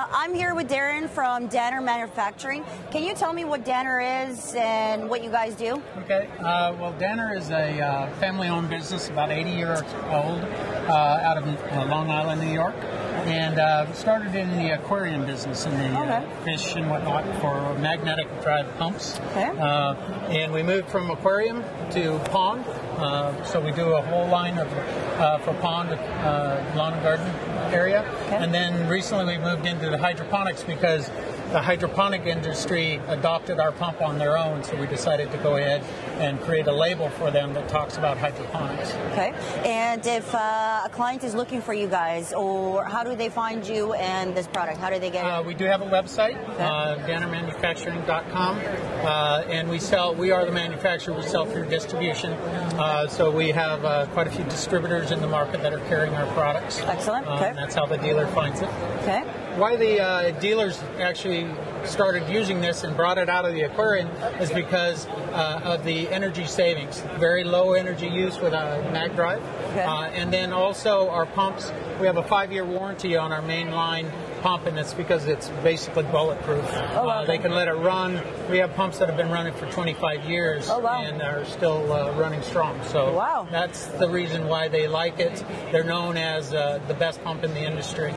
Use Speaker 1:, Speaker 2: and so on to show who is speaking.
Speaker 1: I'm here with Darren from Danner Manufacturing. Can you tell me what Danner is and what you guys do?
Speaker 2: Okay. Uh, well, Danner is a uh, family-owned business, about 80 years old, uh, out of uh, Long Island, New York, and uh, started in the aquarium business in the uh,
Speaker 1: Okay.
Speaker 2: fish and whatnot for magnetic drive pumps.
Speaker 1: Okay.
Speaker 2: Uh, and we moved from aquarium to pond. Uh, so we do a whole line of uh, for pond, uh, lawn and garden area. Okay. And then recently we moved into the hydroponics because the hydroponic industry adopted our pump on their own. So we decided to go ahead and create a label for them that talks about hydroponics.
Speaker 1: Okay. And if uh, a client is looking for you guys, or how do they find you and this product? How do they get it?
Speaker 2: Uh, we do have a website, uh, dannermanufacturing.com, uh, and we sell. We are the manufacturer. We sell through distribution, uh, so we have uh, quite a few distributors in the market that are carrying our products.
Speaker 1: Excellent. Okay.
Speaker 2: that's how the dealer finds it.
Speaker 1: Okay.
Speaker 2: Why the uh, dealers actually started using this and brought it out of the aquarium is because uh, of the energy savings. Very low energy use with a mag drive.
Speaker 1: Okay.
Speaker 2: Uh, and then also our pumps, we have a five year warranty on our main line pump, and it's because it's basically bulletproof.
Speaker 1: Oh, wow.
Speaker 2: Uh, they can let it run. We have pumps that have been running for 25 years
Speaker 1: Oh, wow.
Speaker 2: and are still uh, running strong. So
Speaker 1: Wow.
Speaker 2: that's the reason why they like it. They're known as uh, the best pump in the industry.